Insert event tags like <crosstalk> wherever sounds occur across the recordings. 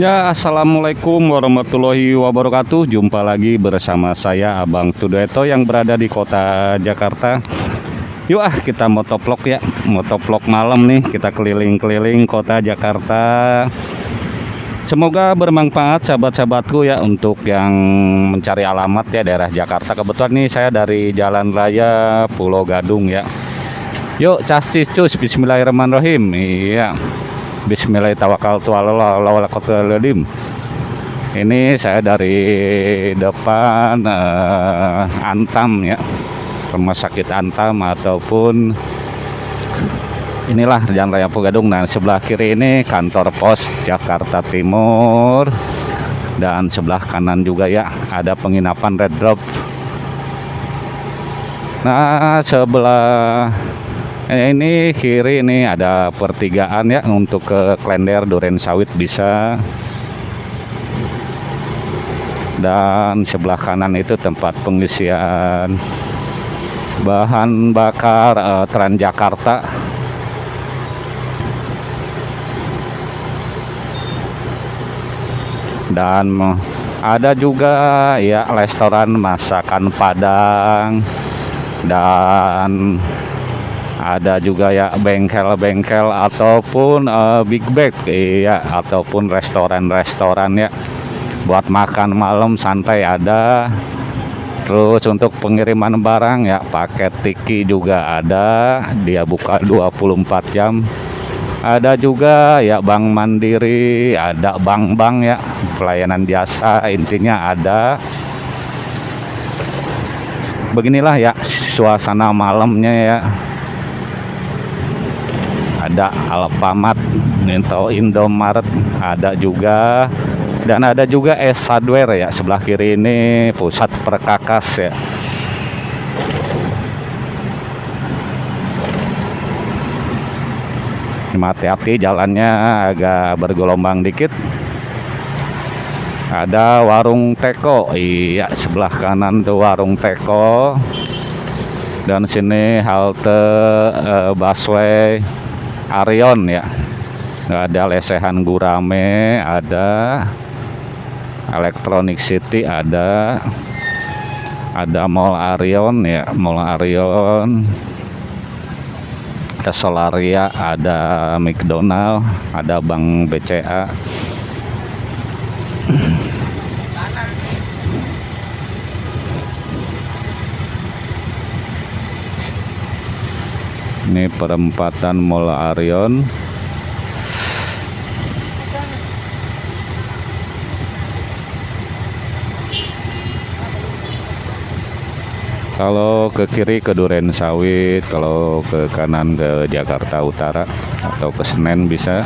Ya, Assalamualaikum warahmatullahi wabarakatuh. Jumpa lagi bersama saya Abang Tudueto yang berada di kota Jakarta. Yuk ah kita motovlog ya. Motovlog malam nih Kita keliling-keliling kota Jakarta. Semoga bermanfaat sahabat-sahabatku ya Untuk yang mencari alamat ya daerah Jakarta. Kebetulan nih saya dari Jalan Raya Pulau Gadung ya. Yuk cas cus Bismillahirrahmanirrahim. Iya Bismillahirrahmanirrahim. Ini saya dari depan uh, Antam ya, rumah sakit Antam ataupun inilah Jalan Raya Pugadung. Nah sebelah kiri ini kantor pos Jakarta Timur dan sebelah kanan juga ya ada penginapan Red Drop. Nah sebelah ini kiri ini ada pertigaan ya untuk ke Klender Duren Sawit bisa. Dan sebelah kanan itu tempat pengisian bahan bakar uh, Transjakarta. Dan ada juga ya restoran masakan Padang. Dan ada juga ya bengkel-bengkel ataupun uh, big bag iya ataupun restoran-restoran ya. Buat makan malam santai ada. Terus untuk pengiriman barang ya paket tiki juga ada. Dia buka 24 jam. Ada juga ya Bank Mandiri ada bank-bank ya pelayanan jasa intinya ada. Beginilah ya suasana malamnya ya ada Alfamart atau Indomaret ada juga dan ada juga S Hardware ya sebelah kiri ini pusat perkakas ya. Hati-hati jalannya agak bergelombang dikit. Ada warung teko iya sebelah kanan tuh warung teko. Dan sini halte uh, busway Arion ya. Ada lesehan gurame ada. Electronic City ada. Ada Mall Arion ya. Mall Arion. Ada Solaria ada McDonald ada Bank BCA <clears throat> ini perempatan Mall Arion. Kalau ke kiri ke Duren Sawit kalau ke kanan ke Jakarta Utara atau ke Senen bisa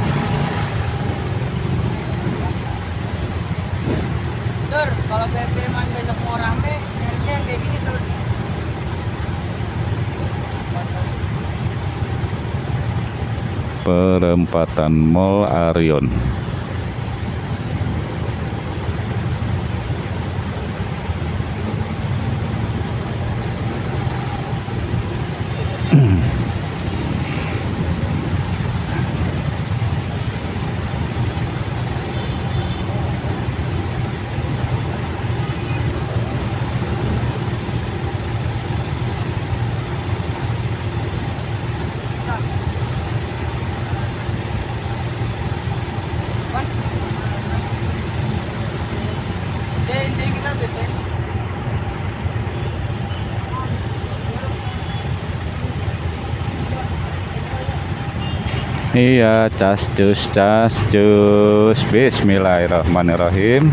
perempatan Mall Arion Iya, cas cus cas cus. Bismillahirrahmanirrahim.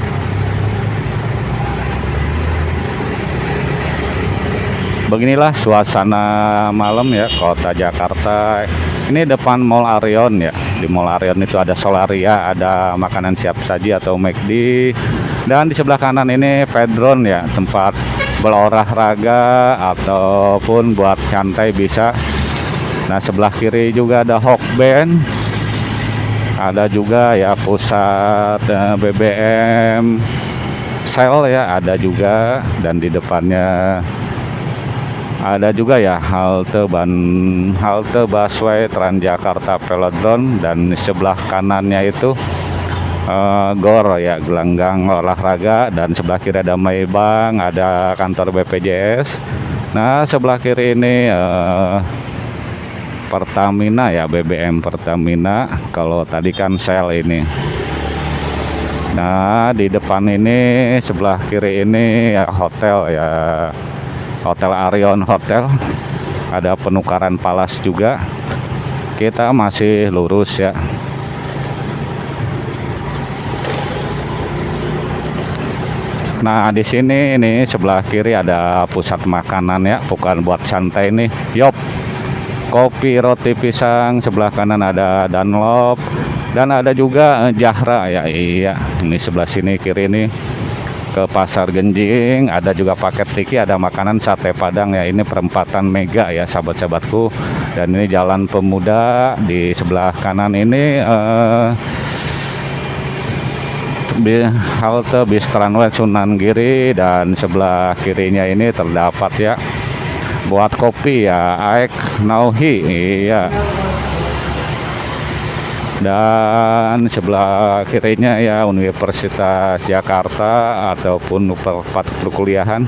Beginilah suasana malam ya kota Jakarta. Ini depan Mall Arion ya. Di Mall Arion itu ada Solaria, ada makanan siap saji atau McD. Dan di sebelah kanan ini Pedron ya, tempat berolahraga ataupun buat santai bisa Nah sebelah kiri juga ada Hawk Band. Ada juga ya pusat eh, BBM sel ya ada juga. Dan di depannya ada juga ya halte ban halte busway Transjakarta Velodrome. Dan di sebelah kanannya itu uh, gor ya gelanggang olahraga. Dan sebelah kiri ada Maybank ada kantor BPJS nah sebelah kiri ini uh, Pertamina ya BBM Pertamina. Kalau tadi kan sel ini. Nah di depan ini sebelah kiri ini ya hotel ya. Hotel Arion Hotel. Ada penukaran palas juga. Kita masih lurus ya. Nah, di sini ini sebelah kiri ada pusat makanan ya, bukan buat santai nih. Yop. Kopi roti pisang, sebelah kanan ada Dunlop dan ada juga eh, Jahra ya. Iya, ini sebelah sini kiri ini ke pasar Genjing. Ada juga paket tiki ada makanan sate padang. Ya ini perempatan mega ya sahabat-sahabatku. Dan ini jalan pemuda di sebelah kanan ini eh, halte bis Sunan Giri. Dan sebelah kirinya ini terdapat ya buat kopi ya. Aek Nauhi iya. Dan sebelah kirinya ya Universitas Jakarta ataupun tempat perkuliahan.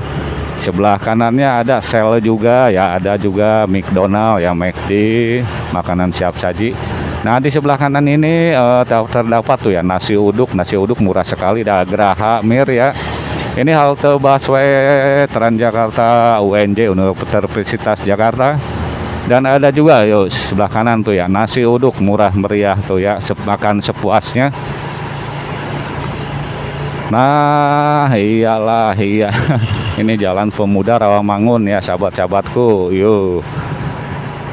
Sebelah kanannya ada sel juga ya. Ada juga McDonald ya McD makanan siap saji. Nah di sebelah kanan ini uh, terdapat tuh ya nasi uduk. Nasi uduk murah sekali dah Graha Mir ya ini halte busway Transjakarta UNJ Universitas Jakarta. Dan ada juga yuk sebelah kanan tuh ya nasi uduk murah meriah tuh ya makan sepuasnya. Nah iyalah iya. <laughs> Ini jalan pemuda Rawamangun ya sahabat-sahabatku yuk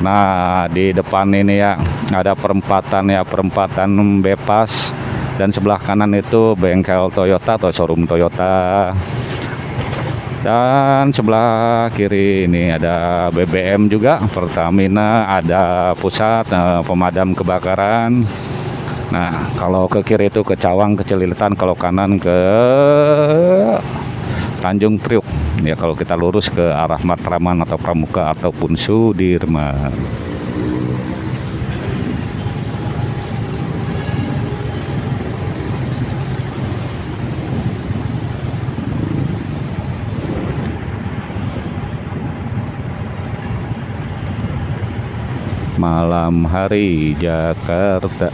nah di depan ini ya ada perempatan ya perempatan bebas dan sebelah kanan itu bengkel Toyota atau showroom Toyota. Dan sebelah kiri ini ada BBM juga Pertamina ada pusat uh, pemadam kebakaran. Nah kalau ke kiri itu ke Cawang ke Celilitan kalau kanan ke Tanjung Priuk. Ya kalau kita lurus ke arah Matraman atau Pramuka ataupun Sudirman malam hari Jakarta.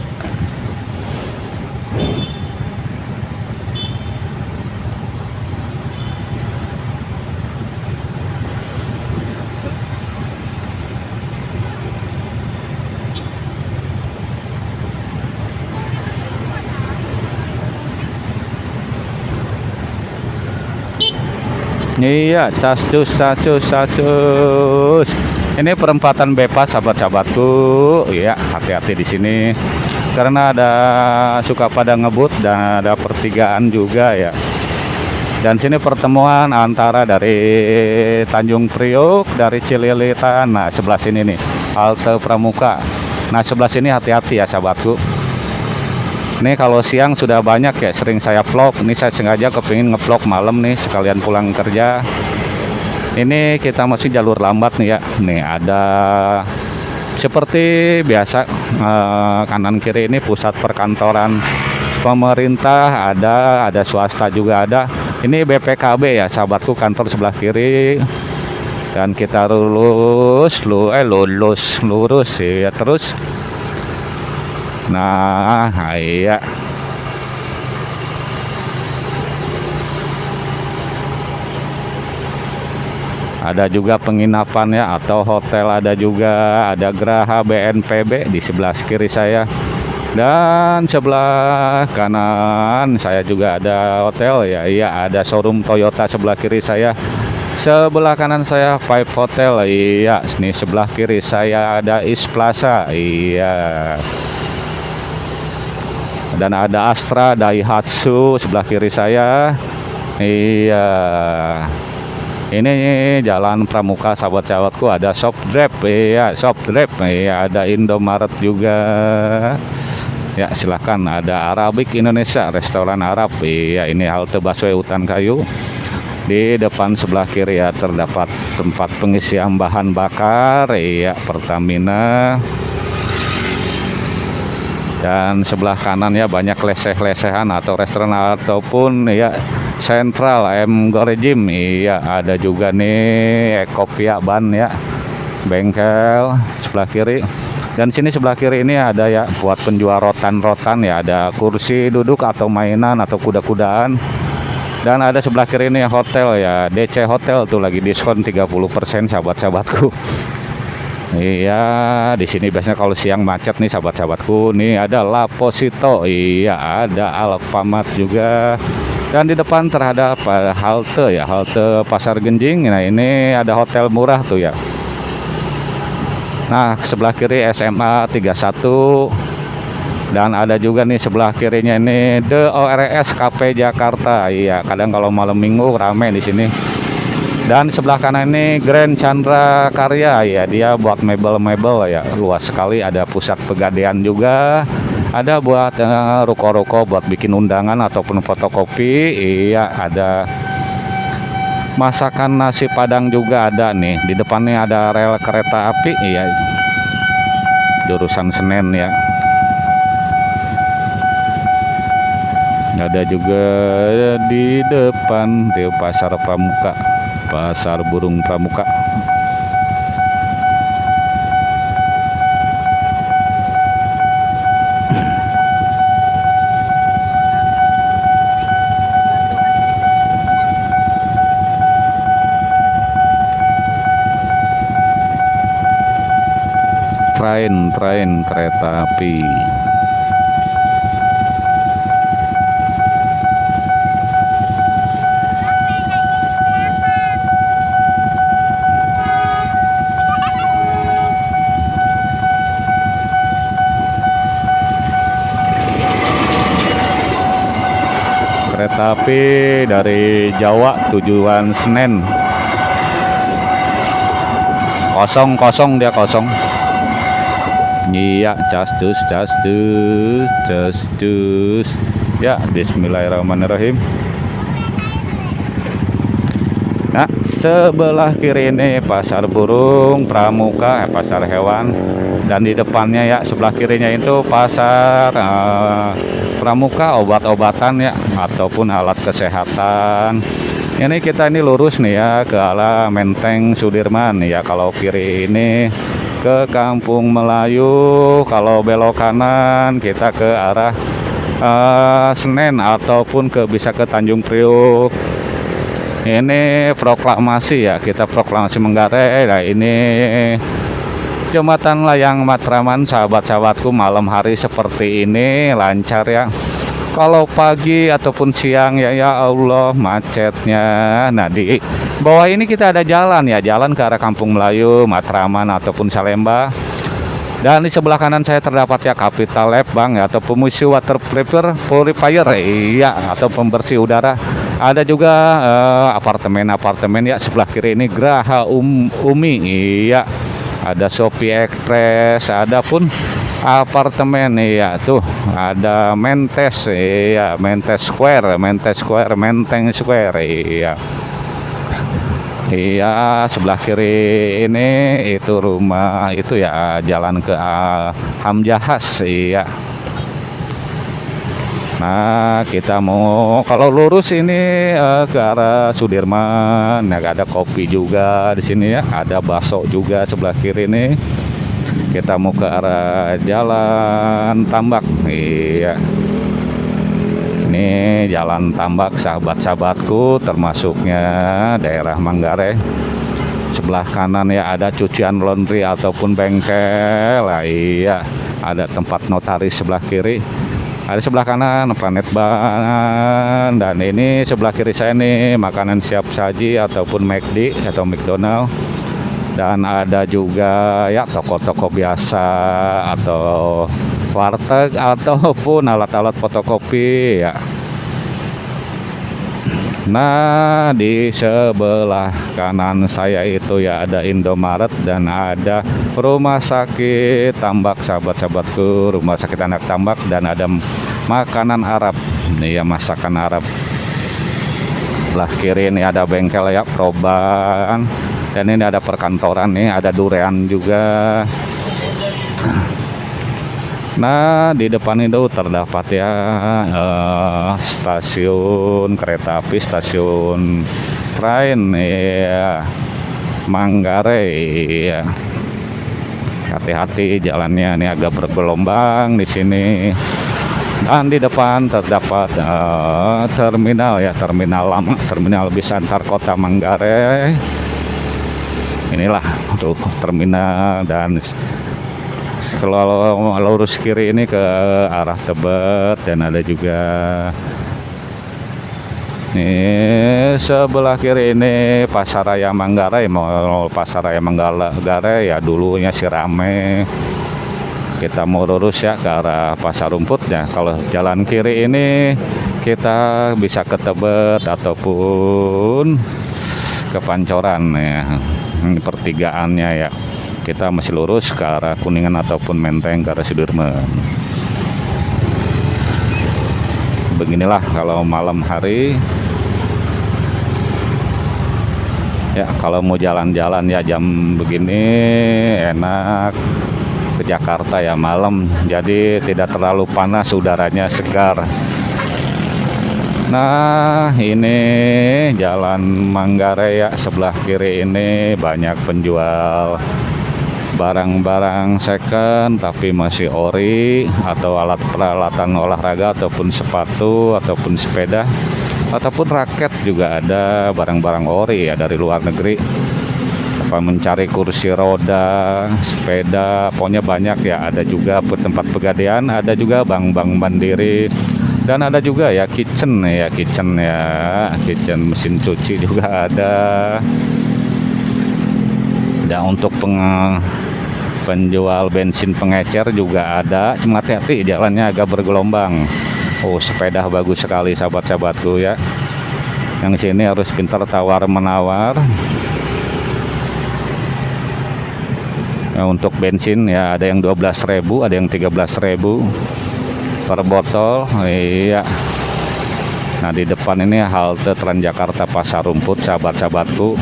Iya, cascus, cascus, cascus ini perempatan bebas sahabat-sahabatku. Ya hati-hati di sini. Karena ada suka pada ngebut dan ada pertigaan juga ya. Dan sini pertemuan antara dari Tanjung Priok dari Cililitan nah sebelah sini nih halte Pramuka. Nah sebelah sini hati-hati ya sahabatku. Ini kalau siang sudah banyak ya sering saya vlog. Ini saya sengaja kepingin ngevlog malam nih sekalian pulang kerja ini kita masih jalur lambat nih ya. Nih ada seperti biasa eh, kanan kiri ini pusat perkantoran pemerintah ada ada swasta juga ada. Ini BPKB ya sahabatku kantor sebelah kiri. Dan kita lulus lu eh lulus lurus ya terus. Nah iya ada juga penginapan ya atau hotel ada juga. Ada Graha BNPB di sebelah kiri saya. Dan sebelah kanan saya juga ada hotel ya. Iya ada showroom Toyota sebelah kiri saya. Sebelah kanan saya Five Hotel. Iya ini sebelah kiri saya ada East Plaza. Iya. Dan ada Astra Daihatsu sebelah kiri saya. Iya ini jalan Pramuka sahabat-sahabatku ada shop drop. Ya shop drop. Ya ada Indomaret juga. Ya silahkan ada Arabik Indonesia restoran Arab. Ya ini halte busway hutan kayu. Di depan sebelah kiri ya terdapat tempat pengisian bahan bakar. Ya Pertamina dan sebelah kanan ya banyak leseh-lesehan atau restoran ataupun ya sentral M Gorejim. Iya ada juga nih Ekopia Ban ya bengkel sebelah kiri. Dan sini sebelah kiri ini ada ya buat penjual rotan-rotan ya ada kursi duduk atau mainan atau kuda-kudaan. Dan ada sebelah kiri ini hotel ya DC Hotel tuh lagi diskon 30% sahabat-sahabatku Iya, di sini biasanya kalau siang macet nih sahabat-sahabatku. Nih ada Laposito, iya ada Alfamart juga. Dan di depan terhadap halte ya, halte Pasar Genjing. Nah, ini ada hotel murah tuh ya. Nah, sebelah kiri SMA 31 dan ada juga nih sebelah kirinya ini The ORS KP Jakarta. Iya, kadang kalau malam Minggu rame di sini dan sebelah kanan ini Grand Chandra Karya. Ya dia buat mebel-mebel ya. Luas sekali ada pusat pegadaian juga. Ada buat eh, ruko-ruko uh, buat bikin undangan ataupun fotokopi. Iya ada masakan nasi padang juga ada nih. Di depannya ada rel kereta api. Iya. Jurusan Senen ya. Ada juga di depan di pasar pramuka Pasar Burung Pramuka. Train train kereta api tapi dari Jawa tujuan Senen. Kosong kosong dia kosong. Iya castus castus castus ya Bismillahirrahmanirrahim. Nah, sebelah kiri ini pasar burung, pramuka, eh, pasar hewan, dan di depannya ya sebelah kirinya itu pasar uh, pramuka, obat-obatan ya, ataupun alat kesehatan. Ini kita ini lurus nih ya ke arah Menteng Sudirman ya. Kalau kiri ini ke Kampung Melayu, kalau belok kanan kita ke arah uh, Senen ataupun ke bisa ke Tanjung Priuk ini proklamasi ya kita proklamasi Menggarai nah ini jembatan layang Matraman sahabat-sahabatku malam hari seperti ini lancar ya kalau pagi ataupun siang ya ya Allah macetnya nah di bawah ini kita ada jalan ya jalan ke arah Kampung Melayu Matraman ataupun Salemba dan di sebelah kanan saya terdapat ya Capital Lab Bang ya, atau pemisi water prepare purifier iya atau pembersih udara. Ada juga apartemen-apartemen uh, ya sebelah kiri ini Graha um, Umi iya. Ada Shopee Express, ada pun apartemen iya tuh ada Mentes iya Mentes Square Mentes Square Menteng Square iya Iya, sebelah kiri ini itu rumah itu ya jalan ke Hamjahas, iya. Nah, kita mau kalau lurus ini uh, ke arah Sudirman, ya ada kopi juga di sini ya, ada bakso juga sebelah kiri ini. Kita mau ke arah Jalan Tambak, iya. Ini jalan tambak sahabat-sahabatku termasuknya daerah Manggarai. Sebelah kanan ya ada cucian laundry ataupun bengkel. Lah iya. Ada tempat notaris sebelah kiri ada sebelah kanan planet ban. Dan ini sebelah kiri saya nih makanan siap saji ataupun McD atau McDonald. Dan ada juga ya toko-toko biasa atau warteg ataupun alat-alat fotokopi ya Nah di sebelah kanan saya itu ya ada Indomaret dan ada rumah sakit tambak sahabat-sahabatku rumah sakit anak tambak dan ada makanan Arab. Ini ya masakan Arab. Sebelah kiri ini ada bengkel ya perubahan dan ini ada perkantoran nih ada durean juga Nah, di depan itu terdapat ya eh, stasiun kereta api, stasiun train ya Manggarai ya. Hati-hati jalannya ini agak bergelombang di sini. Dan di depan terdapat eh, terminal ya, terminal lama, terminal bis antar kota Manggarai. Inilah untuk terminal dan kalau lurus kiri ini ke arah Tebet dan ada juga ini sebelah kiri ini Pasaraya Manggarai. Mau Pasaraya Manggarai ya dulunya si rame. Kita mau lurus ya ke arah Pasar Rumput ya. Kalau jalan kiri ini kita bisa ke Tebet ataupun ke Pancoran ya. Ini pertigaannya ya kita masih lurus ke arah Kuningan ataupun Menteng ke arah Sudirman. Beginilah kalau malam hari. Ya kalau mau jalan-jalan ya jam begini enak. Ke Jakarta ya malam jadi tidak terlalu panas udaranya segar. Nah ini jalan Manggarai ya sebelah kiri ini banyak penjual barang-barang second tapi masih ori atau alat peralatan olahraga ataupun sepatu ataupun sepeda ataupun raket juga ada barang-barang ori ya dari luar negeri. Apa mencari kursi roda sepeda pokoknya banyak ya ada juga tempat pegadaian ada juga bank-bank mandiri dan ada juga ya kitchen ya kitchen ya kitchen mesin cuci juga ada dan untuk peng penjual bensin pengecer juga ada. Cuma hati-hati jalannya agak bergelombang. Oh sepeda bagus sekali sahabat-sahabatku ya. Yang sini harus pintar tawar menawar. Nah, untuk bensin ya ada yang 12.000 ada yang 13.000 per botol. Iya. Nah di depan ini halte Transjakarta Pasar Rumput sahabat-sahabatku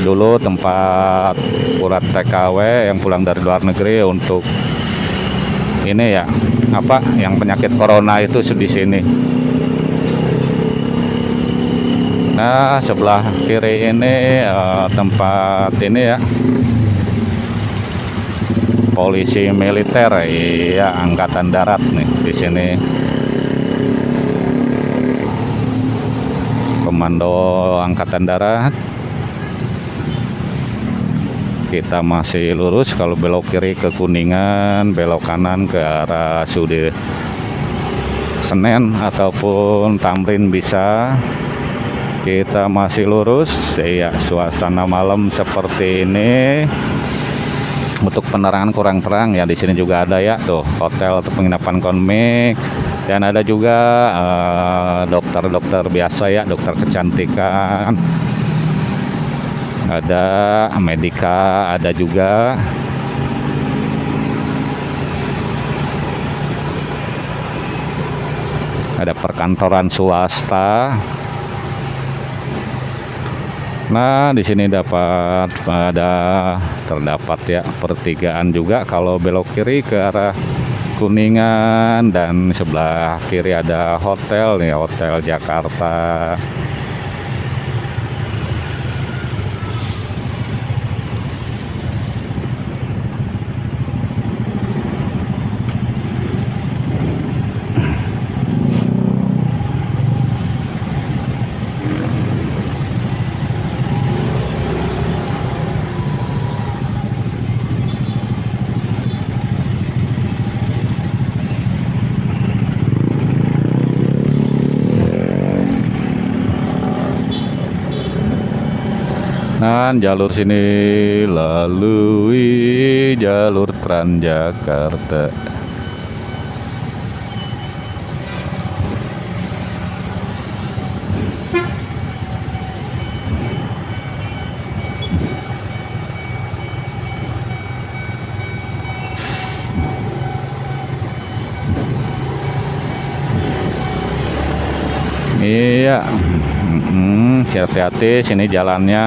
dulu tempat urat TKW yang pulang dari luar negeri untuk ini ya apa yang penyakit corona itu di sini. Nah sebelah kiri ini uh, tempat ini ya. Polisi militer iya angkatan darat nih di sini. Komando angkatan darat kita masih lurus. Kalau belok kiri ke Kuningan belok kanan ke arah Sudir Senen ataupun Tamrin bisa. Kita masih lurus. Ya suasana malam seperti ini. Untuk penerangan kurang terang ya di sini juga ada ya tuh hotel atau penginapan komik dan ada juga eh, dokter-dokter uh, biasa ya dokter kecantikan ada Medika ada juga. Ada perkantoran swasta. Nah, di sini dapat ada terdapat ya pertigaan juga. Kalau belok kiri ke arah Kuningan dan sebelah kiri ada hotel nih, Hotel Jakarta. Dan jalur sini lalui jalur Transjakarta. Iya. Hmm, hati-hati sini jalannya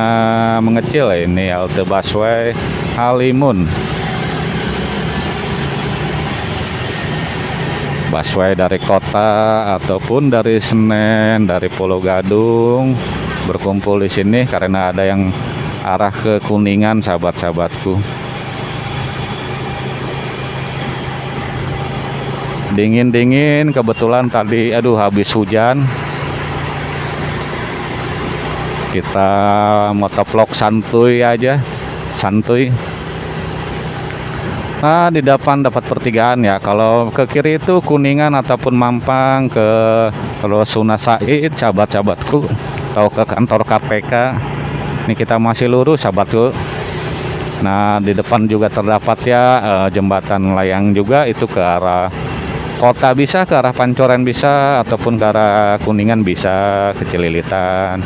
mengecil ini halte busway Halimun busway dari kota ataupun dari Senen, dari Pulau Gadung berkumpul di sini karena ada yang arah ke Kuningan sahabat-sahabatku. Dingin-dingin kebetulan tadi aduh habis hujan. Kita motovlog santuy aja, santuy. Nah, di depan dapat pertigaan ya. Kalau ke kiri itu Kuningan ataupun Mampang ke Rosuna Said, sahabat-sahabatku, atau ke kantor KPK. Ini kita masih lurus, sahabatku. Nah, di depan juga terdapat ya eh, jembatan layang juga itu ke arah kota bisa, ke arah Pancoran bisa, ataupun ke arah Kuningan bisa, ke Cililitan.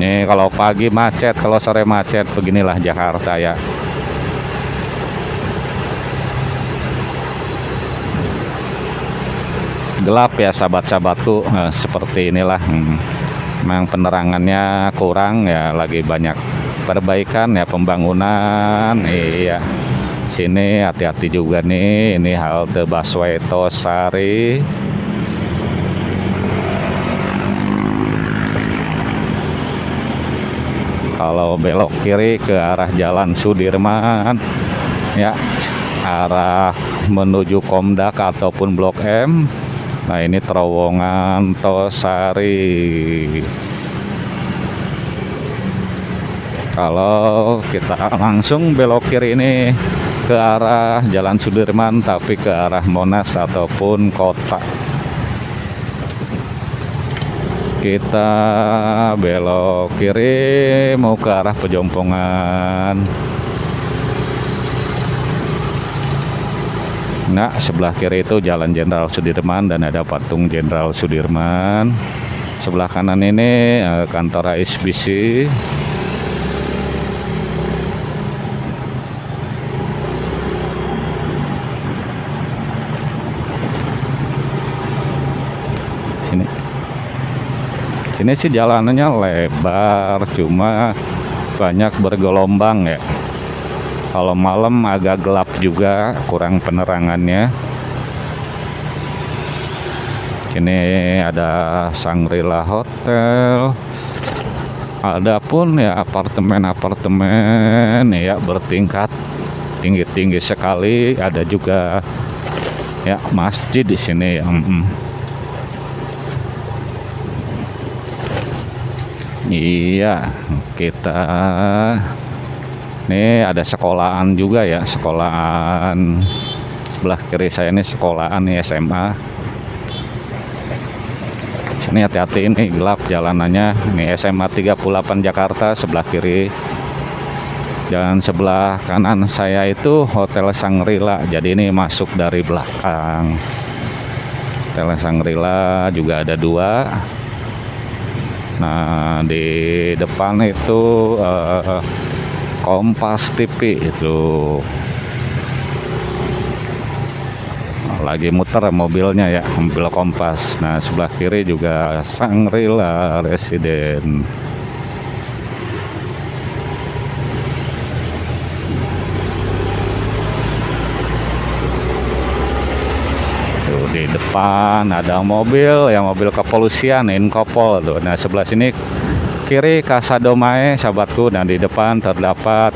Nih kalau pagi macet, kalau sore macet, beginilah Jakarta ya. Gelap ya sahabat-sahabatku, nah, seperti inilah. Hmm. Memang penerangannya kurang ya, lagi banyak perbaikan ya pembangunan. Iya. Sini hati-hati juga nih, ini halte busway Tosari. Kalau belok kiri ke arah Jalan Sudirman ya arah menuju Komdak ataupun Blok M. Nah ini terowongan Tosari. Kalau kita langsung belok kiri ini ke arah Jalan Sudirman tapi ke arah Monas ataupun kota kita belok kiri mau ke arah pejompongan. Nah sebelah kiri itu jalan Jenderal Sudirman dan ada patung Jenderal Sudirman. Sebelah kanan ini eh, kantor ASBC Ini sih jalanannya lebar, cuma banyak bergelombang ya. Kalau malam agak gelap juga, kurang penerangannya. Ini ada Sangrila Hotel. Ada pun ya apartemen-apartemen ya bertingkat tinggi-tinggi sekali. Ada juga ya masjid di sini. Mm Iya, kita ini ada sekolahan juga ya, sekolahan sebelah kiri saya ini sekolahan nih SMA. Sini hati-hati ini gelap jalanannya. Ini SMA 38 Jakarta sebelah kiri. Dan sebelah kanan saya itu Hotel Sangrila. Jadi ini masuk dari belakang. Hotel Sangrila juga ada dua Nah, di depan itu uh, Kompas TV itu lagi muter mobilnya ya, mobil Kompas. Nah, sebelah kiri juga Sangrila Residen. di depan ada mobil yang mobil kepolisian Inkopol tuh. Nah sebelah sini kiri Kasadomae sahabatku. Dan di depan terdapat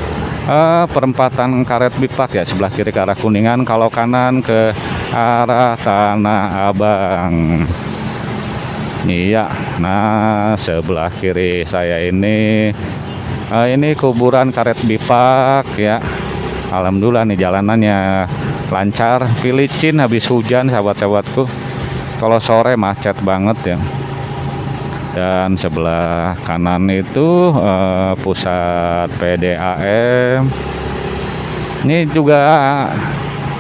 uh, perempatan karet bipak ya sebelah kiri ke arah Kuningan kalau kanan ke arah Tanah Abang. Iya nah sebelah kiri saya ini uh, ini kuburan karet bipak ya Alhamdulillah nih jalanannya lancar. Filicin habis hujan sahabat-sahabatku. Kalau sore macet banget ya. Dan sebelah kanan itu eh, pusat PDAM ini juga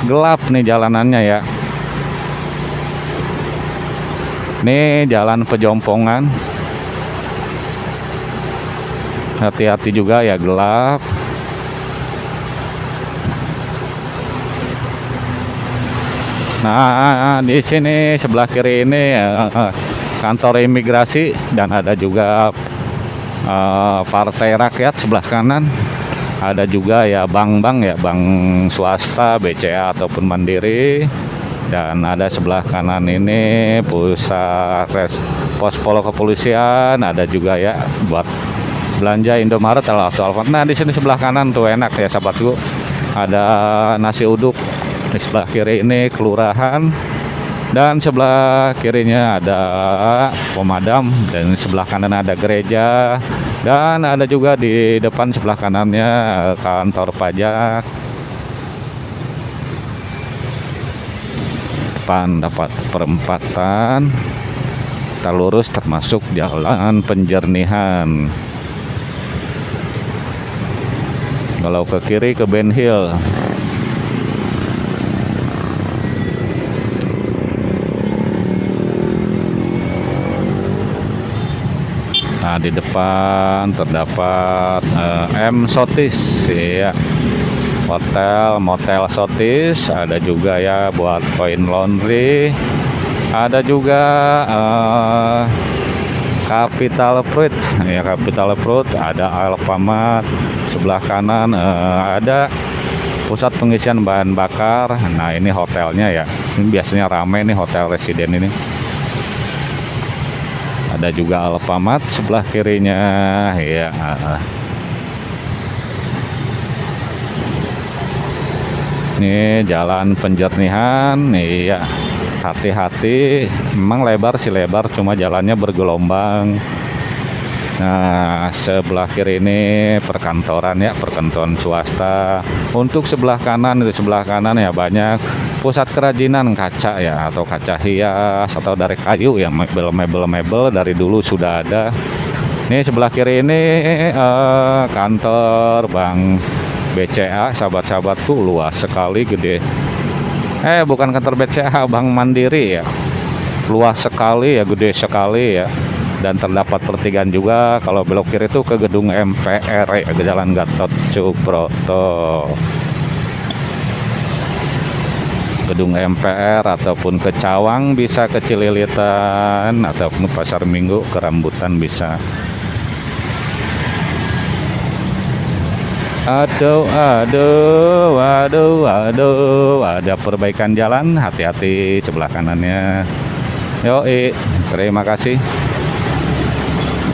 gelap nih jalanannya ya. Ini jalan pejompongan. Hati-hati juga ya gelap Nah, di sini sebelah kiri ini uh, kantor imigrasi dan ada juga Partai Rakyat sebelah kanan. ada juga ya bank-bank ya bank swasta BCA ataupun Mandiri. Dan ada sebelah kanan ini pusat res, pos polo kepolisian. Ada juga ya buat belanja Indomaret. Atau Alfamart nah di sini sebelah kanan tuh enak ya sahabatku. Ada nasi uduk di sebelah kiri ini kelurahan dan sebelah kirinya ada pemadam dan sebelah kanan ada gereja dan ada juga di depan sebelah kanannya kantor pajak. Depan dapat perempatan kita lurus termasuk jalan penjernihan. Kalau ke kiri ke Ben Hill Nah, di depan terdapat uh, M Sotis ya. Hotel Motel Sotis, ada juga ya buat koin laundry. Ada juga uh, Capital Fruit ya Capital Fruit, ada Alfamart sebelah kanan uh, ada pusat pengisian bahan bakar. Nah, ini hotelnya ya. Ini biasanya ramai nih hotel residen ini ada juga Alfamart sebelah kirinya. Ya ini jalan penjernihan. Nih ya hati-hati. Memang lebar sih lebar cuma jalannya bergelombang Nah, sebelah kiri ini perkantoran ya, perkantoran swasta. Untuk sebelah kanan itu sebelah kanan ya banyak pusat kerajinan kaca ya atau kaca hias atau dari kayu ya, mebel-mebel-mebel dari dulu sudah ada. Ini sebelah kiri ini eh, kantor Bank BCA, sahabat-sahabatku luas sekali gede. Eh, bukan kantor BCA, Bank Mandiri ya. Luas sekali ya, gede sekali ya dan terdapat pertigaan juga kalau belok kiri itu ke gedung MPR ya, ke Jalan Gatot Subroto gedung MPR ataupun ke Cawang bisa ke Cililitan ataupun Pasar Minggu ke Rambutan bisa Aduh, aduh, aduh, aduh, ada perbaikan jalan, hati-hati sebelah kanannya. Yoi, terima kasih.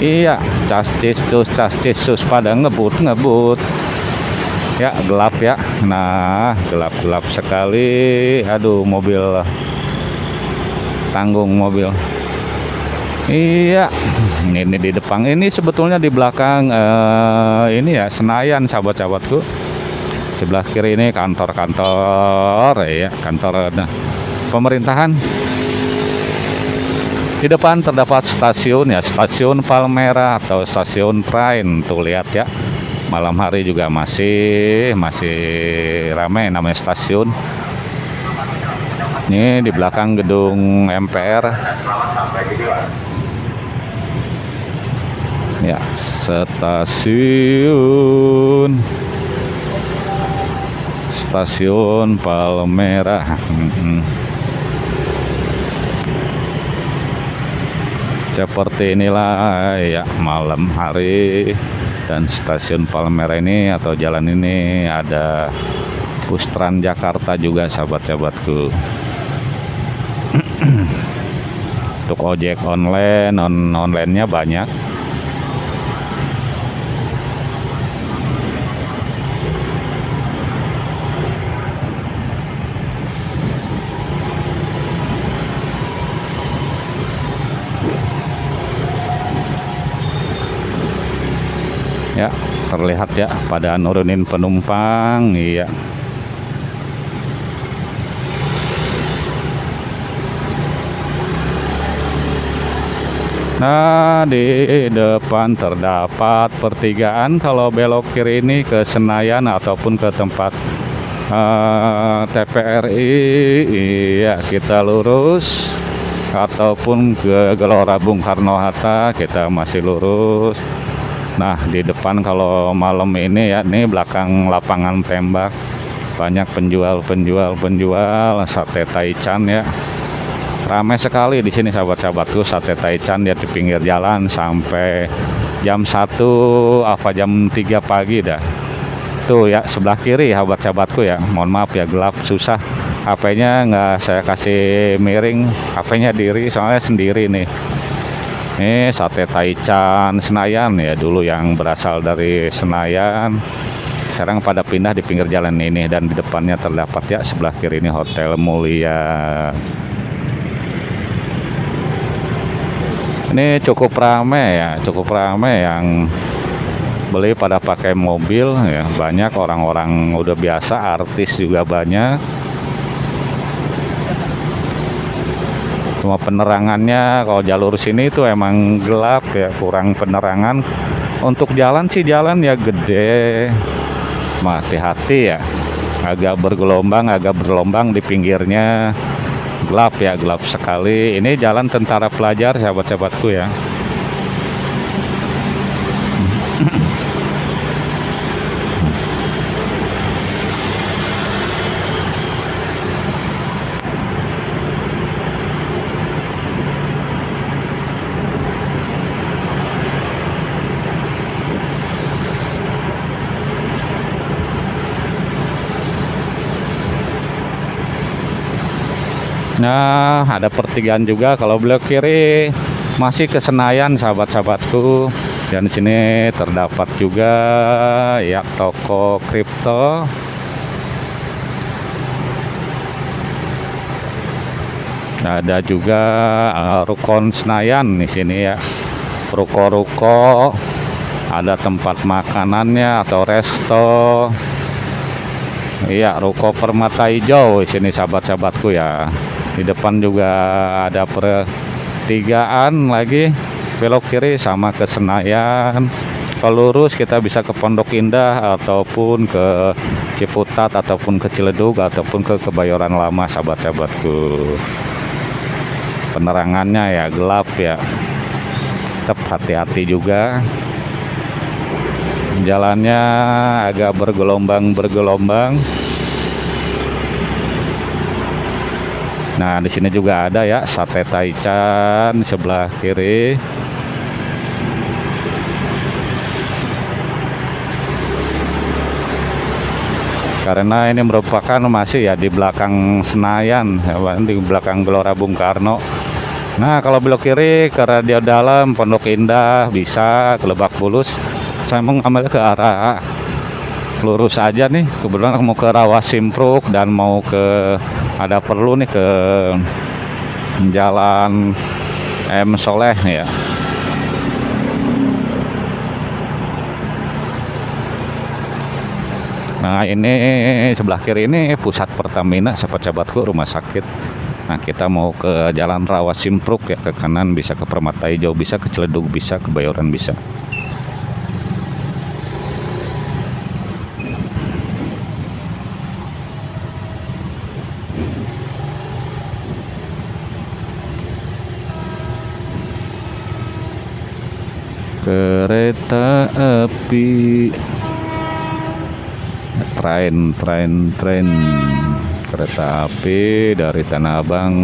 Iya, castis tus castis sus pada ngebut ngebut. Ya gelap ya. Nah gelap gelap sekali. Aduh mobil tanggung mobil. Iya, ini di depan ini sebetulnya di belakang uh, ini ya Senayan sahabat-sahabatku. Sebelah kiri ini kantor-kantor ya, kantor nah, pemerintahan. Di depan terdapat stasiun ya, stasiun Palmera atau stasiun train. Tuh lihat ya. Malam hari juga masih masih ramai namanya stasiun. Ini di belakang gedung MPR. Ya, stasiun stasiun Palmera. Hmm. Seperti inilah ya malam hari. Dan stasiun Palmera ini atau jalan ini ada bus Jakarta juga sahabat-sahabatku. <clears throat> Untuk ojek online on onlinenya banyak ya terlihat ya pada nurunin penumpang iya. Nah di depan terdapat pertigaan kalau belok kiri ini ke Senayan ataupun ke tempat uh, eh, TPRI iya kita lurus ataupun ke Gelora Bung Karno Hatta kita masih lurus Nah di depan kalau malam ini ya ini belakang lapangan tembak banyak penjual-penjual penjual sate taichan ya. Ramai sekali di sini sahabat-sahabatku sate taichan dia di pinggir jalan sampai jam 1 apa jam 3 pagi dah. Tuh ya sebelah kiri sahabat-sahabatku ya mohon maaf ya gelap susah. HP-nya nggak saya kasih miring HP-nya diri soalnya sendiri nih ini sate taichan Senayan ya dulu yang berasal dari Senayan. Sekarang pada pindah di pinggir jalan ini dan di depannya terdapat ya sebelah kiri ini Hotel Mulia. Ini cukup ramai ya cukup ramai yang beli pada pakai mobil ya. Banyak orang-orang udah biasa artis juga banyak cuma penerangannya kalau jalur sini itu emang gelap ya kurang penerangan. Untuk jalan sih jalan ya gede. Hati-hati ya. Agak bergelombang agak berlombang di pinggirnya. Gelap ya gelap sekali. Ini jalan tentara pelajar sahabat-sahabatku ya Nah, ada pertigaan juga kalau belok kiri masih ke Senayan sahabat-sahabatku. Dan di sini terdapat juga ya toko kripto. Ada juga uh, Rukon Senayan di sini ya. Ruko-ruko ada tempat makanannya atau resto Iya, ruko permata hijau di sini sahabat-sahabatku ya. Di depan juga ada pertigaan lagi belok kiri sama ke Senayan. Kalau lurus kita bisa ke Pondok Indah ataupun ke Ciputat ataupun ke Ciledug ataupun ke Kebayoran Lama sahabat-sahabatku. Penerangannya ya gelap ya. Tetap hati-hati juga jalannya agak bergelombang-bergelombang. Nah, di sini juga ada ya sate taichan sebelah kiri. Karena ini merupakan masih ya di belakang Senayan, ya, di belakang Gelora Bung Karno. Nah, kalau belok kiri ke Radio Dalam, Pondok Indah bisa ke Lebak Bulus saya mau ngambil ke arah lurus aja nih kebetulan mau ke Rawa Simpruk dan mau ke ada perlu nih ke jalan M Soleh ya. Nah ini sebelah kiri ini pusat Pertamina sahabat-sahabatku rumah sakit. Nah kita mau ke jalan Rawa Simpruk ya ke kanan bisa ke Permata Hijau bisa ke Ciledug bisa ke Bayoran bisa kereta api. Tren tren tren kereta api dari Tanah Abang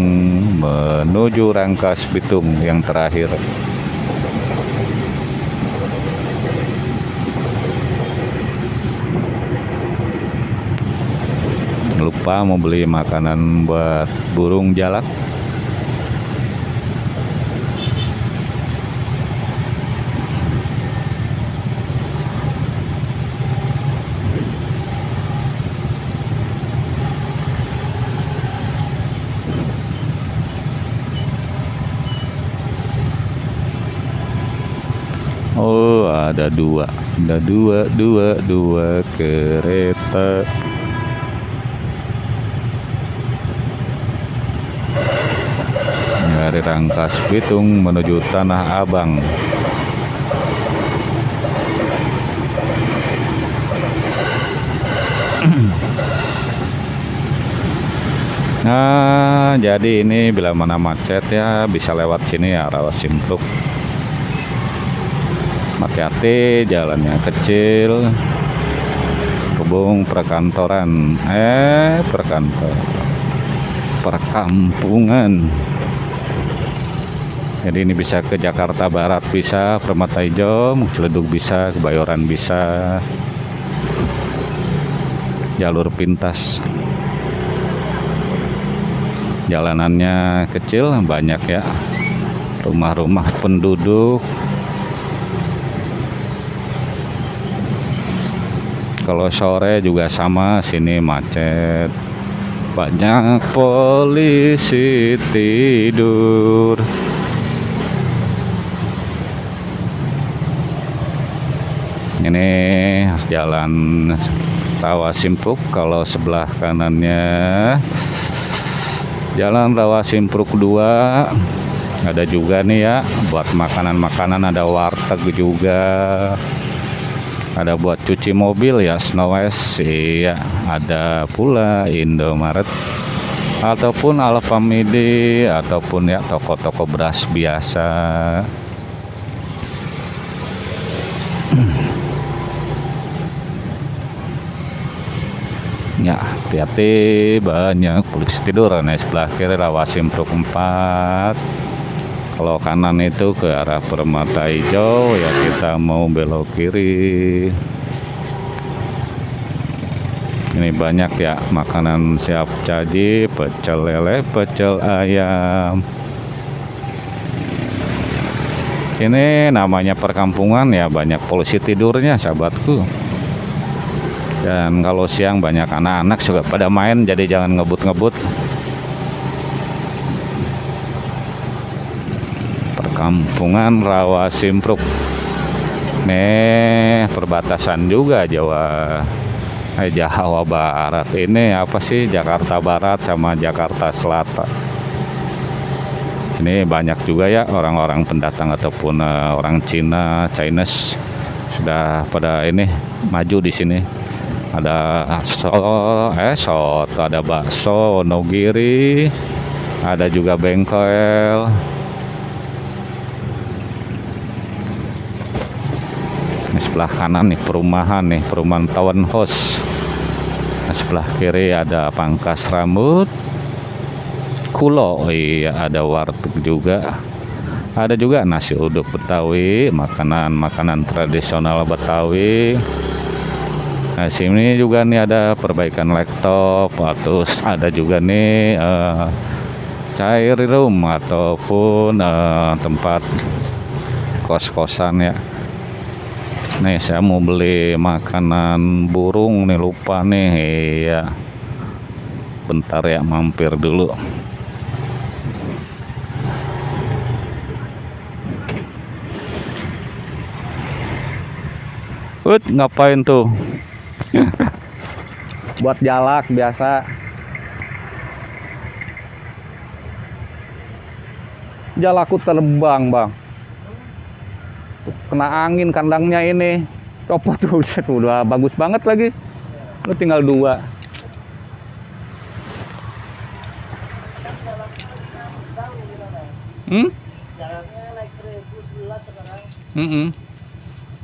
menuju Rangkas Bitung yang terakhir. Lupa mau beli makanan buat burung jalak ada dua. Ada dua dua dua kereta. Dari Rangkas Bitung menuju Tanah Abang. <clears throat> Nah, jadi ini bila mana macet ya bisa lewat sini ya Rawa Simpruk hati-hati jalannya kecil. Hubung perkantoran. Eh perkantor perkampungan. Jadi ini bisa ke Jakarta Barat bisa Permata Hijau Ciledug bisa Kebayoran bisa. Jalur pintas. Jalanannya kecil banyak ya. Rumah-rumah penduduk kalau sore juga sama sini macet. Banyak polisi tidur. Ini jalan Rawa Simpruk kalau sebelah kanannya. Jalan Rawa Simpruk 2 ada juga nih ya buat makanan-makanan ada warteg juga ada buat cuci mobil ya Snow West iya. Ada pula Indomaret. Ataupun Alfamidi ataupun ya toko-toko beras biasa. Ya hati-hati banyak polisi tidur. Nih sebelah kiri rawasim truk 4 kalau kanan itu ke arah permata hijau ya kita mau belok kiri. Ini banyak ya makanan siap caji pecel lele pecel ayam. Ini namanya perkampungan ya banyak polisi tidurnya sahabatku. Dan kalau siang banyak anak-anak juga pada main jadi jangan ngebut-ngebut perkampungan Rawa Simpruk. Nih perbatasan juga Jawa eh, Jawa Barat. Ini apa sih? Jakarta Barat sama Jakarta Selatan. Ini banyak juga ya orang-orang pendatang ataupun uh, orang Cina Chinese. Sudah pada ini maju di sini. Ada so eh soto ada bakso nogiri ada juga bengkel ini sebelah kanan nih perumahan nih perumahan townhouse nah, sebelah kiri ada pangkas rambut. Kulo oh iya ada warteg juga. Ada juga nasi uduk betawi makanan-makanan tradisional betawi. Nah sini juga nih ada perbaikan laptop terus ada juga nih uh, cair room ataupun uh, tempat kos-kosan ya nih saya mau beli makanan burung nih lupa nih. Ya bentar ya mampir dulu. Ut, ngapain tuh? <laughs> buat jalak biasa. Jalaku terbang bang kena angin kandangnya ini copot <laughs> tuh udah bagus banget lagi lu tinggal dua hmm? Mm -mm.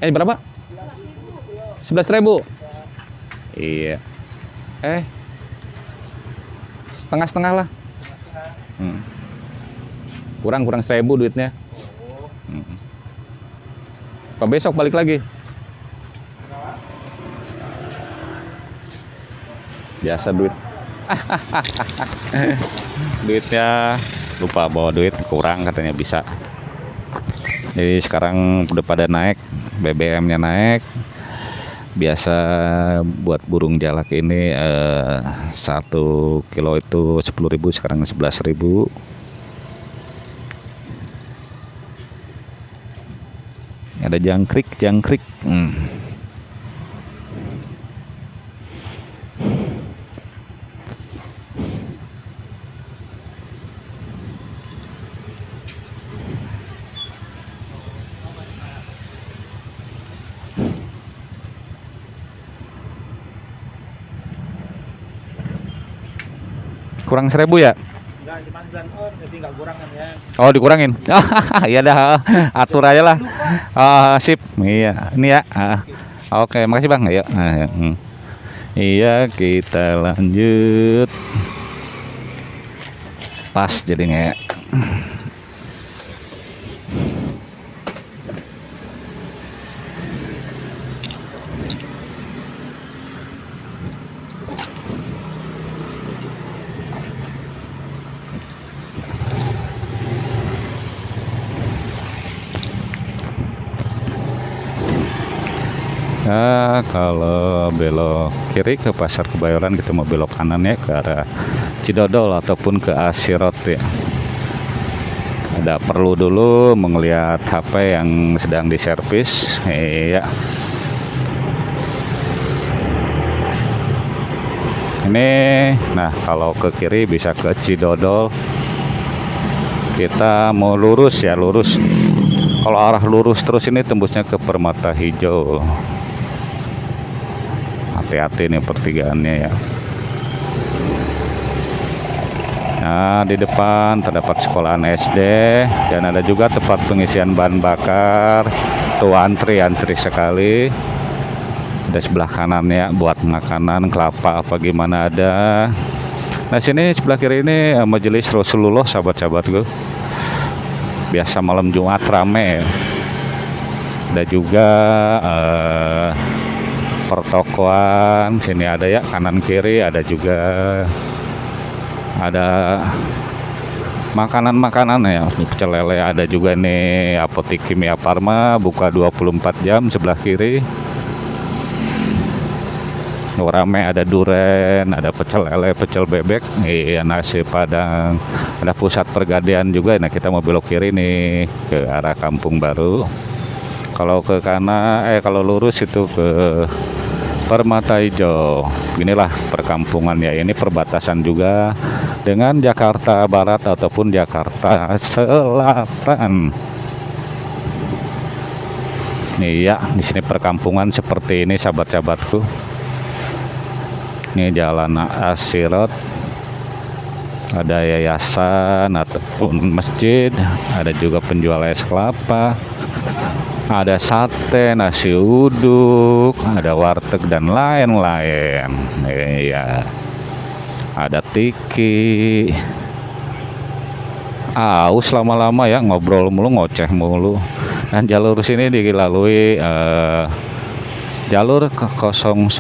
Eh berapa? Sebelas ribu. Iya. Eh. Setengah-setengah lah. Hmm. Kurang kurang seribu duitnya. Apa besok balik lagi? Biasa duit. <laughs> Duitnya lupa bawa duit kurang katanya bisa. Jadi sekarang udah pada naik, BBM-nya naik, biasa buat burung jalak ini eh, satu kilo itu 10.000 sekarang 11.000 ada jangkrik jangkrik hmm. kurang seribu ya Oh dikurangin. <laughs> Iya dah, atur aja lah. Uh, sip. Iya, ini ya. Uh, Oke, okay, makasih bang. Ayo. Uh, Iya, kita lanjut. Pas jadinya ya. Kalau belok kiri ke pasar kebayoran kita mau belok kanan ya ke arah Cidodol ataupun ke Asirot ya. Ada perlu dulu melihat HP yang sedang diservis. Iya. Ini nah kalau ke kiri bisa ke Cidodol. Kita mau lurus ya lurus. Kalau arah lurus terus ini tembusnya ke permata hijau hati-hati nih pertigaannya ya Nah, di depan terdapat sekolahan SD dan ada juga tempat pengisian bahan bakar. Tuh antri antri sekali. Ada sebelah kanan ya buat makanan kelapa apa gimana ada. Nah, sini sebelah kiri ini eh, majelis Rasulullah sahabat-sahabatku biasa malam Jumat rame ada juga eh, pertokoan sini ada ya kanan kiri ada juga. Ada makanan-makanan ya pecel lele ada juga nih apotek kimia Parma buka 24 jam sebelah kiri. Rame ada duren ada pecel lele pecel bebek iya nasi padang. Ada pusat pergadean juga nah kita mau belok kiri nih ke arah kampung baru kalau ke kanan eh kalau lurus itu ke Permata Hijau inilah perkampungan ya ini perbatasan juga dengan Jakarta Barat ataupun Jakarta Selatan. Nih ya di sini perkampungan seperti ini sahabat-sahabatku. Ini jalan Asirot ada yayasan ataupun masjid. Ada juga penjual es kelapa ada sate nasi uduk ada warteg dan lain-lain. Iya. Ada tiki. Aus lama-lama ya ngobrol mulu ngoceh mulu. Dan jalur sini dilalui eh, jalur ke 09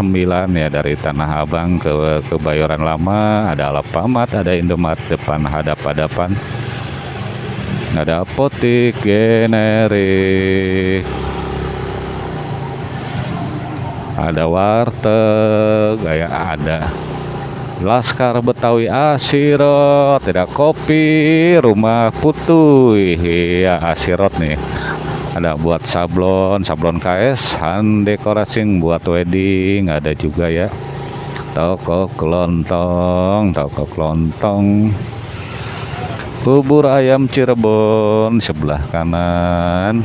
ya dari Tanah Abang ke Kebayoran Lama. Ada Alfamart ada Indomaret depan hadap-hadapan ada apotik generik ada warteg kayak ada. Laskar Betawi Asirot tidak kopi rumah putuh ya Asirot nih. Ada buat sablon sablon KS hand dekorasi buat wedding. Ada juga ya. Toko kelontong toko kelontong bubur ayam Cirebon sebelah kanan.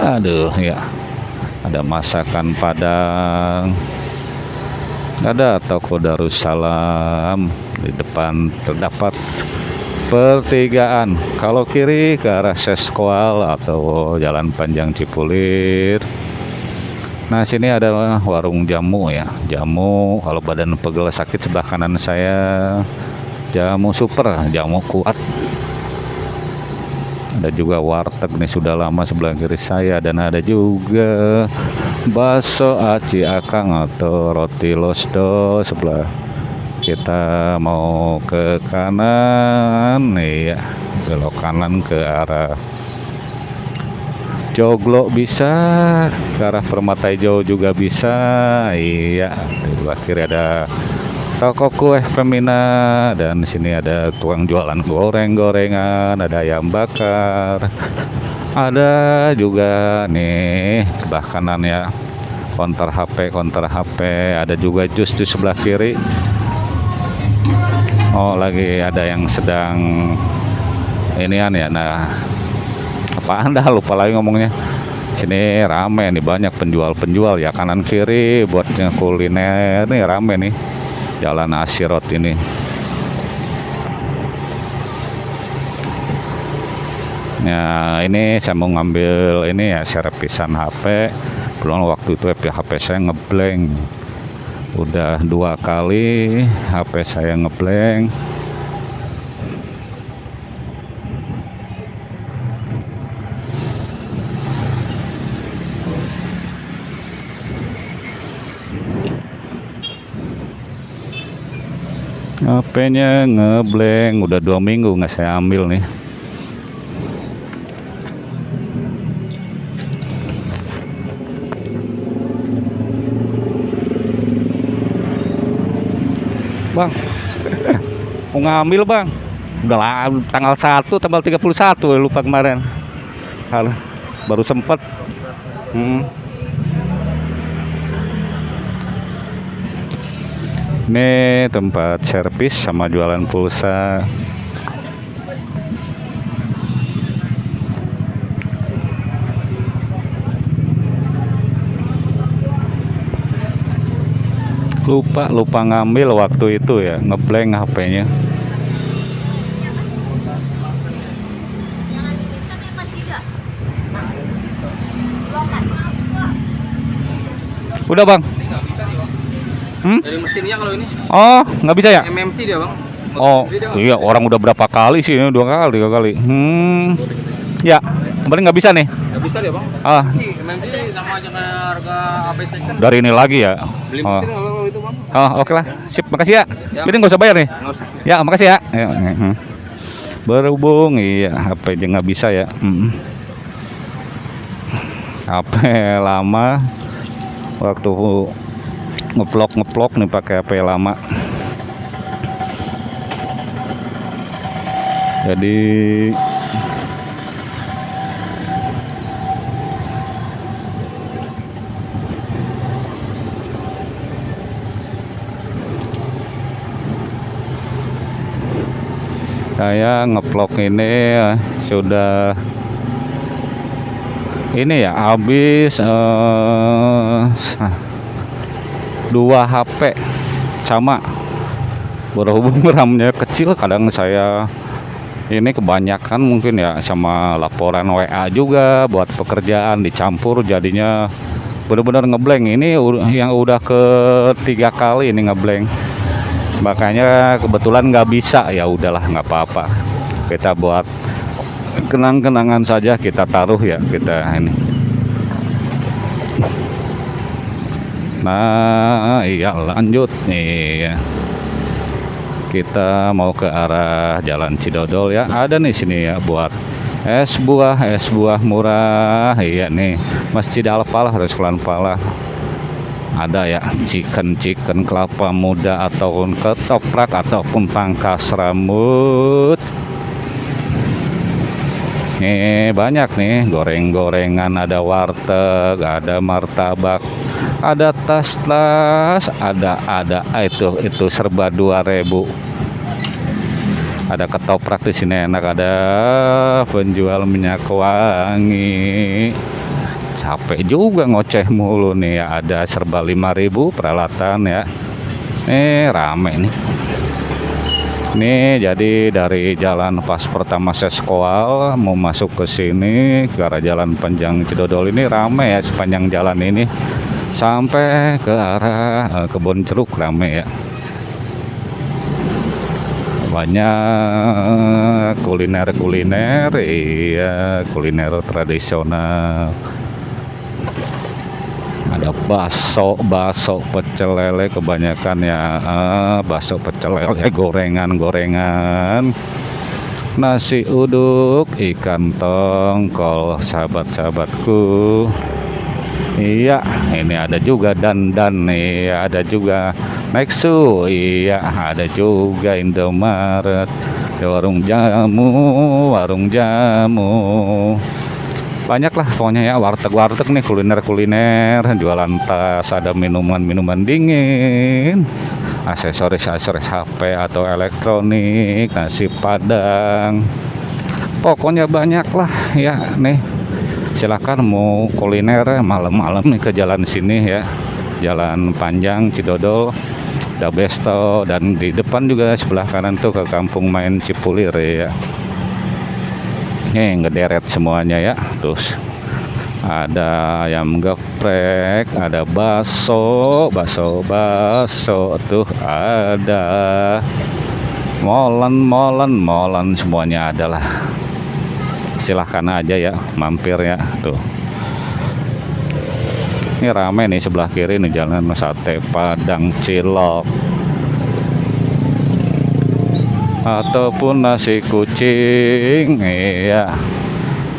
Aduh ya. Ada masakan Padang. Ada toko Darussalam. Di depan terdapat pertigaan. Kalau kiri ke arah Seskual atau Jalan Panjang Cipulir. Nah sini ada warung jamu ya. Jamu kalau badan pegel sakit sebelah kanan saya jamu super jamu kuat. Ada juga warteg nih sudah lama sebelah kiri saya dan ada juga bakso aci akang atau roti losdo sebelah kita mau ke kanan nih ya belok kanan ke arah Joglo bisa ke arah Permata Hijau juga bisa iya di sebelah kiri ada toko kue Femina dan sini ada tukang jualan goreng-gorengan ada ayam bakar. Ada juga nih sebelah kanan ya. Konter HP konter HP ada juga jus di sebelah kiri. Oh lagi ada yang sedang inian ya. Nah apa anda lupa lagi ngomongnya. Sini rame nih banyak penjual-penjual ya. Kanan kiri buat kuliner nih rame nih jalan Asirot ini. Ya ini saya mau ngambil ini ya servisan HP belum waktu itu HP saya ngeblank. Udah dua kali HP saya ngeblank HP-nya ngeblank udah dua minggu nggak saya ambil nih. Bang. <laughs> Mau ngambil Bang? Udah lah, tanggal 1 tanggal 31 lupa kemarin. Baru sempet. hmm. Ini tempat servis sama jualan pulsa. Lupa lupa ngambil waktu itu ya ngeblank HP-nya udah bang hmm? dari mesinnya kalau ini oh nggak bisa ya MMC dia bang oh iya orang udah berapa kali sih ini dua kali dua kali hmm ya kemarin nggak bisa nih nggak bisa dia bang ah MMC sama aja harga HP second dari ini lagi ya beli oh. mesin kalau itu bang Oh, oke lah. Sip, makasih ya. Ya. Jadi nggak usah bayar nih. nggak usah Ya, makasih ya. ya hmm. Berhubung, iya, HP aja nggak bisa ya. Hmm. HP lama, waktu ngeplok ngeplok nih pakai HP lama. Jadi saya ngeplok ini eh, sudah ini ya habis eh, dua HP sama. Berhubung <laughs> RAM-nya kecil kadang saya ini kebanyakan mungkin ya sama laporan WA juga buat pekerjaan dicampur jadinya benar-benar ngeblank ini yang udah ketiga kali ini ngeblank makanya kebetulan nggak bisa. Ya udahlah nggak apa-apa. Kita buat kenang-kenangan saja kita taruh ya kita ini nah iya lanjut nih. Kita mau ke arah Jalan Cidodol ya. Ada nih sini ya buat es buah es buah murah. Iya nih Masjid Al-Falah Restoran Falah. Ada ya chicken chicken kelapa muda ataupun ketoprak ataupun pangkas rambut. Nih banyak nih goreng-gorengan ada warteg ada martabak ada tas-tas ada ada. Ah, itu itu serba 2000 ada ketoprak di sini enak. Ada penjual minyak wangi. Capek juga ngoceh mulu nih. Ya ada serba 5000 peralatan ya. Nih rame nih. Nih jadi dari jalan pas pertama seskoal mau masuk ke sini ke arah jalan panjang Cidodol ini rame ya sepanjang jalan ini sampai ke arah eh, kebun jeruk rame ya. Banyak kuliner-kuliner iya kuliner tradisional. Ada bakso bakso pecel lele kebanyakan ya ah, bakso pecel lele gorengan gorengan nasi uduk ikan tongkol sahabat-sahabatku Iya, ini ada juga dan-dan nih, ada juga Nexu, iya, ada juga Indomaret, warung jamu, warung jamu. Banyak lah pokoknya ya warteg-warteg nih kuliner-kuliner, jualan tas, ada minuman-minuman dingin, aksesoris-aksesoris HP atau elektronik, nasi padang. Pokoknya banyak lah ya nih silakan mau kuliner malam-malam nih ke jalan sini ya. Jalan panjang Cidodol ada Besto dan di depan juga sebelah kanan tuh ke kampung main Cipulir ya. Ini ngederet semuanya ya terus ada ayam geprek ada bakso bakso bakso tuh ada. Molen molen molen semuanya adalah silahkan aja ya mampir ya tuh. Ini rame nih sebelah kiri nih jalan sate padang cilok. Ataupun nasi kucing iya.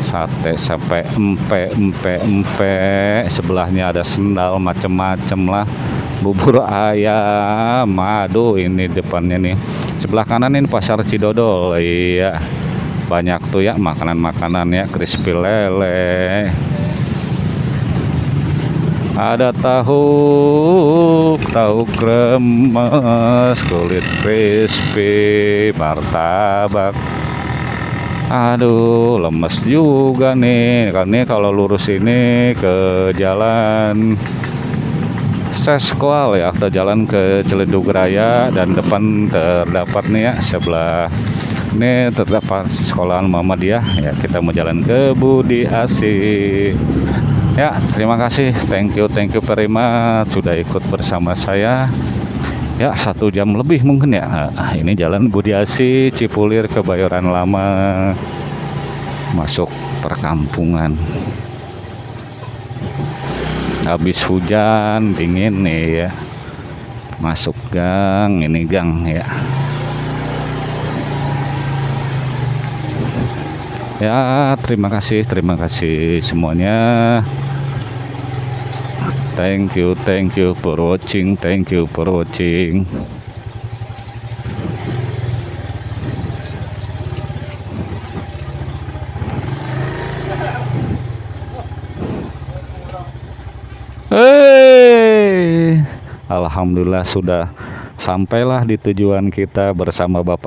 Sate sampai empe empe empe. Sebelahnya ada sendal macem-macem lah. Bubur ayam aduh ini depannya nih. Sebelah kanan ini pasar Cidodol iya banyak tuh ya makanan-makanan ya crispy lele. Ada tahu tahu kremes kulit crispy martabak. Aduh lemes juga nih karena kalau lurus ini ke jalan Seskual ya atau jalan ke Ciledug Raya dan depan terdapat nih ya sebelah ini terdapat sekolahan Muhammadiyah ya kita mau jalan ke Budi Asih. Ya terima kasih. Thank you thank you much. Sudah ikut bersama saya. Ya satu jam lebih mungkin ya. Ah, ini jalan Budi Asih Cipulir Kebayoran Lama. Masuk perkampungan. Habis hujan dingin nih ya. Masuk gang ini gang ya ya terima kasih terima kasih semuanya. Thank you thank you for watching thank you for watching. Hei, Alhamdulillah sudah sampailah di tujuan kita bersama Bapak